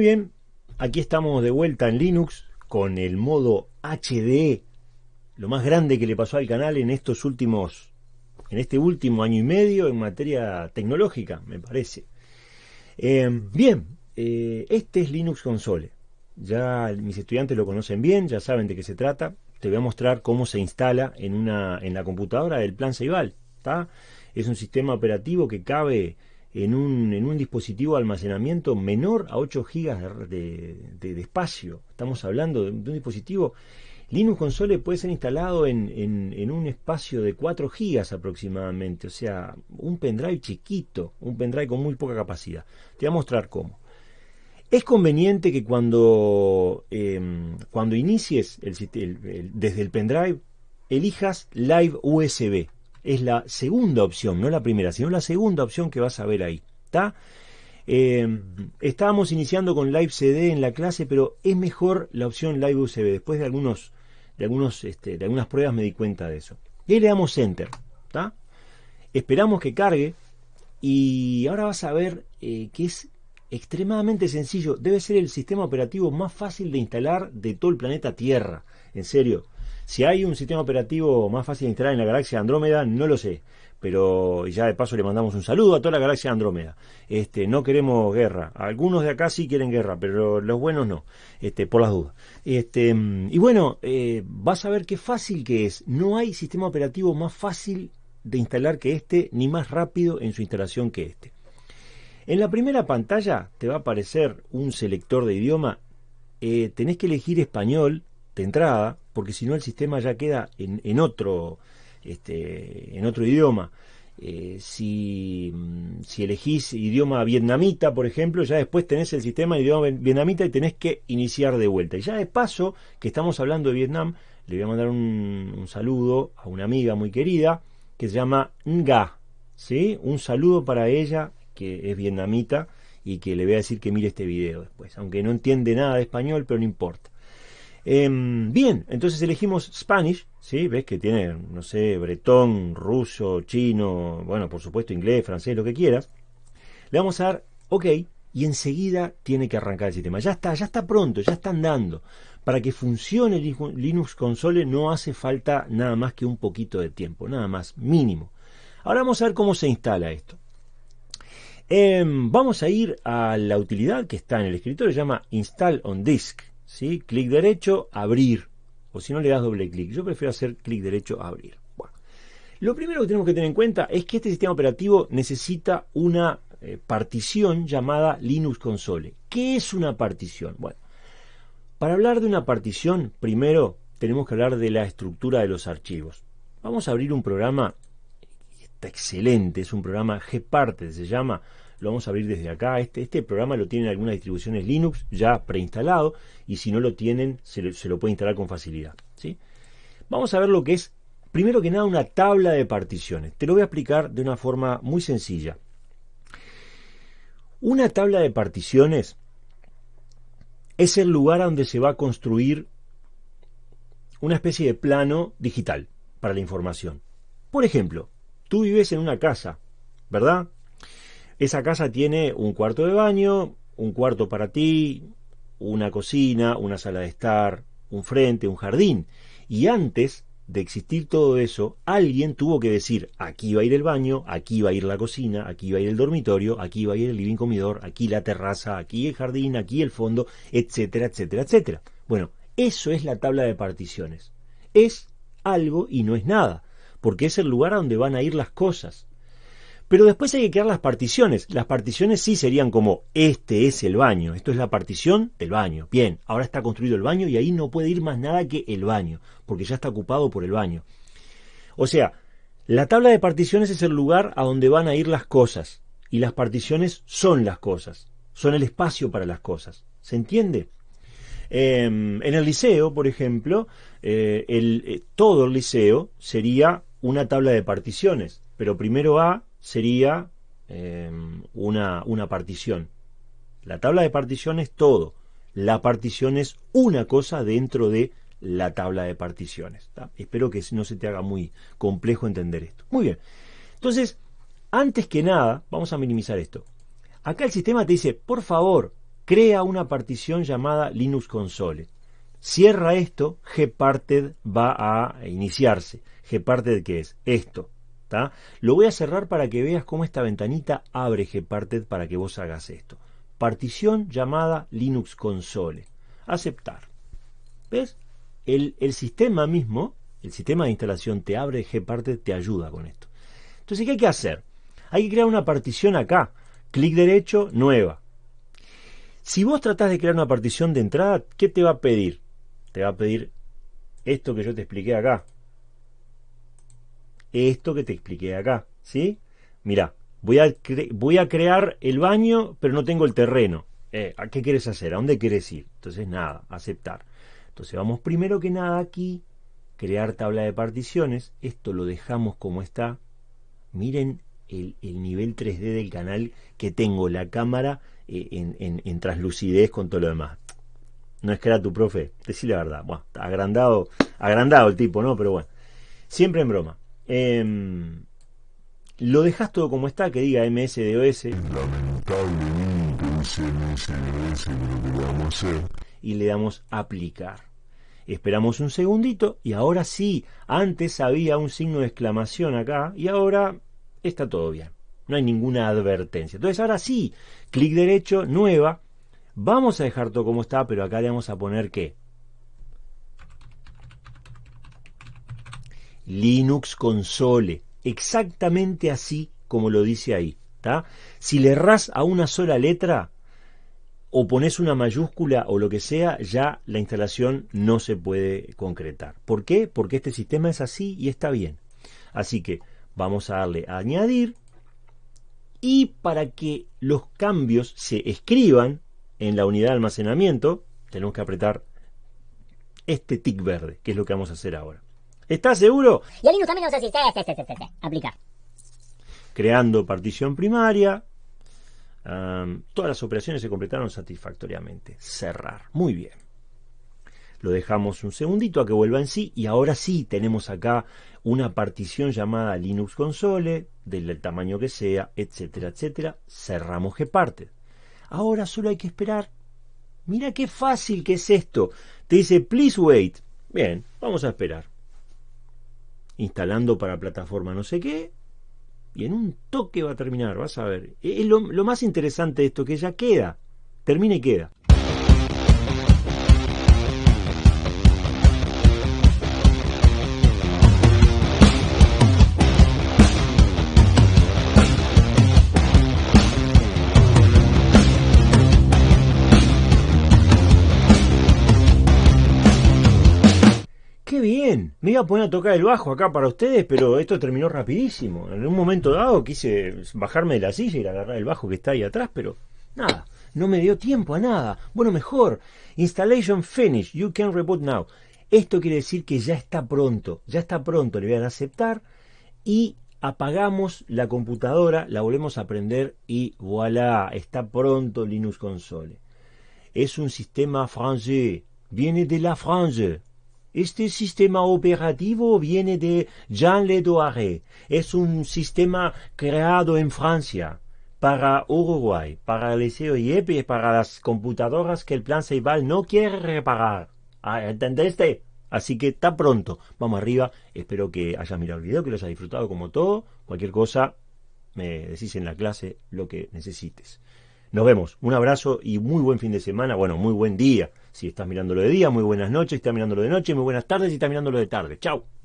Bien, aquí estamos de vuelta en Linux con el modo HD, lo más grande que le pasó al canal en estos últimos, en este último año y medio en materia tecnológica, me parece. Eh, bien, eh, este es Linux Console. Ya mis estudiantes lo conocen bien, ya saben de qué se trata. Te voy a mostrar cómo se instala en, una, en la computadora del plan Ceibal. Es un sistema operativo que cabe en un, en un dispositivo de almacenamiento menor a 8 GB de, espacio. Estamos hablando de, un dispositivo. Linux Console puede ser instalado en, en, un espacio de 4 GB aproximadamente, o sea, un pendrive chiquito, un pendrive con muy poca capacidad. Te voy a mostrar cómo. Es conveniente que cuando, em, cuando inicies el, desde el pendrive, elijas Live USB es la segunda opción, no la primera, sino la segunda opción que vas a ver ahí. ¿Está? Eh, estábamos iniciando con Live CD en la clase, pero es mejor la opción Live USB. Después de algunos, de algunos, este, de algunas pruebas me di cuenta de eso. Y ahí le damos Enter. Esperamos que cargue. Y ahora vas a ver eh, que es extremadamente sencillo. Debe ser el sistema operativo más fácil de instalar de todo el planeta Tierra. En serio. Si hay un sistema operativo más fácil de instalar en la galaxia Andrómeda, no lo sé. Pero ya de paso le mandamos un saludo a toda la galaxia Andrómeda. Este, no queremos guerra. Algunos de acá sí quieren guerra, pero los buenos no. Este, por las dudas. Este, y bueno, eh, vas a ver qué fácil que es. No hay sistema operativo más fácil de instalar que este, ni más rápido en su instalación que este. En la primera pantalla te va a aparecer un selector de idioma. Eh, tenés que elegir español de entrada, porque si no el sistema ya queda en, otro, este, en otro idioma. Eh, si, mm, si, elegís idioma vietnamita, por ejemplo, ya después tenés el sistema de idioma vietnamita y tenés que iniciar de vuelta. Y ya de paso, que estamos hablando de Vietnam, le voy a mandar un, saludo a una amiga muy querida que se llama Nga. ¿sí? Un saludo para ella, que es vietnamita, y que le voy a decir que mire este video después. Aunque no entiende nada de español, pero no importa. Em, bien, entonces elegimos Spanish, ¿sí? Ves que tiene, no sé, bretón, ruso, chino, bueno, por supuesto inglés, francés, lo que quieras. Le vamos a dar OK y enseguida tiene que arrancar el sistema. Ya está, ya está pronto, ya está andando. Para que funcione Linux Console no hace falta nada más que un poquito de tiempo, nada más, mínimo. Ahora vamos a ver cómo se instala esto. Em, vamos a ir a la utilidad que está en el escritorio, se llama Install on Disk. ¿Sí? Clic derecho, abrir. O si no le das doble clic. Yo prefiero hacer clic derecho, abrir. Lo primero que tenemos que tener en cuenta es que este sistema operativo necesita una eh, partición llamada Linux Console. ¿Qué es una partición? Bueno, para hablar de una partición, primero tenemos que hablar de la estructura de los archivos. Vamos a abrir un programa, está excelente, es un programa Gparted, se llama, lo vamos a abrir desde acá. Este, este programa lo tienen algunas distribuciones Linux ya preinstalado y si no lo tienen se, lo puede instalar con facilidad. ¿sí? Vamos a ver lo que es, primero que nada, una tabla de particiones. Te lo voy a explicar de una forma muy sencilla. Una tabla de particiones es el lugar donde se va a construir una especie de plano digital para la información. Por ejemplo, tú vives en una casa, ¿verdad? Esa casa tiene un cuarto de baño, un cuarto para ti, una cocina, una sala de estar, un frente, un jardín. Y antes de existir todo eso, alguien tuvo que decir, aquí va a ir el baño, aquí va a ir la cocina, aquí va a ir el dormitorio, aquí va a ir el living comedor, aquí la terraza, aquí el jardín, aquí el fondo, etcétera, etcétera, etcétera. Bueno, eso es la tabla de particiones. Es algo y no es nada, porque es el lugar a donde van a ir las cosas. Pero después hay que crear las particiones. Las particiones sí serían como, este es el baño, esto es la partición del baño. Bien, ahora está construido el baño y ahí no puede ir más nada que el baño, porque ya está ocupado por el baño. O sea, la tabla de particiones es el lugar a donde van a ir las cosas, y las particiones son las cosas, son el espacio para las cosas. ¿Se entiende? Em, en el liceo, por ejemplo, eh, eh, todo el liceo sería una tabla de particiones, pero primero A sería em, una, una partición. La tabla de partición es todo. La partición es una cosa dentro de la tabla de particiones. Espero que no se te haga muy complejo entender esto. Muy bien. Entonces, antes que nada, vamos a minimizar esto. Acá el sistema te dice, por favor, crea una partición llamada Linux Console. Cierra esto, Gparted va a iniciarse. Gparted, ¿qué es? Esto. Lo voy a cerrar para que veas cómo esta ventanita abre Gparted para que vos hagas esto. Partición llamada Linux Console. Aceptar. ¿Ves? El, el sistema mismo, el sistema de instalación te abre Gparted, te ayuda con esto. Entonces, ¿qué hay que hacer? Hay que crear una partición acá. Clic derecho, nueva. Si vos tratás de crear una partición de entrada, ¿qué te va a pedir? Te va a pedir esto que yo te expliqué acá. Esto que te expliqué acá, ¿sí? Mira, voy a, voy a crear el baño, pero no tengo el terreno. Eh, ¿A qué quieres hacer? ¿A dónde quieres ir? Entonces, nada, aceptar. Entonces, vamos primero que nada aquí, crear tabla de particiones. Esto lo dejamos como está. Miren el, nivel 3D del canal que tengo, la cámara eh, en, en, translucidez con todo lo demás. No es que era tu profe, decir la verdad. Bueno, agrandado, agrandado el tipo, ¿no? Pero bueno, siempre en broma. Em, lo dejas todo como está, que diga MSDOS. Y le damos aplicar. Esperamos un segundito y ahora sí, antes había un signo de exclamación acá y ahora está todo bien. No hay ninguna advertencia. Entonces ahora sí, clic derecho, nueva. Vamos a dejar todo como está, pero acá le vamos a poner qué. Linux Console. Exactamente así como lo dice ahí. Si le erras a una sola letra o pones una mayúscula o lo que sea, ya la instalación no se puede concretar. ¿Por qué? Porque este sistema es así y está bien. Así que Vamos a darle a añadir. Y para que los cambios se escriban en la unidad de almacenamiento, tenemos que apretar este tic verde, que es lo que vamos a hacer ahora. ¿Estás seguro? Y el Linux también nos asiste. Aplicar. Creando partición primaria. todas las operaciones se completaron satisfactoriamente. Cerrar. Muy bien. Lo dejamos un segundito a que vuelva en sí y ahora sí tenemos acá una partición llamada Linux Console, del tamaño que sea, etcétera, etcétera. Cerramos Gparted. Ahora solo hay que esperar. Mira qué fácil que es esto. Te dice, please wait. Bien, vamos a esperar. Instalando para plataforma no sé qué. Y en un toque va a terminar, vas a ver. Es lo, lo más interesante de esto, que ya queda. Termina y queda. Bien. Me iba a poner a tocar el bajo acá para ustedes, pero esto terminó rapidísimo. En un momento dado quise bajarme de la silla y agarrar el bajo que está ahí atrás, pero nada, no me dio tiempo a nada. Bueno, mejor. Installation finish. You can reboot now. Esto quiere decir que ya está pronto. Ya está pronto. Le voy a aceptar y apagamos la computadora, la volvemos a prender y voilà, está pronto Linux Console. Es un sistema francés, viene de la France. Este sistema operativo viene de Jean Ledoire. Es un sistema creado en Francia para Uruguay, para el COIEP y para las computadoras que el plan Ceibal no quiere reparar. Ah, ¿Entendiste? Así que está pronto. Vamos arriba. Espero que hayas mirado el video, que lo hayas disfrutado como todo. Cualquier cosa, me decís en la clase lo que necesites. Nos vemos. Un abrazo y muy buen fin de semana. Bueno, muy buen día. Si estás mirándolo de día, muy buenas noches. Si estás mirándolo de noche, muy buenas tardes. Si estás mirándolo de tarde. Chao.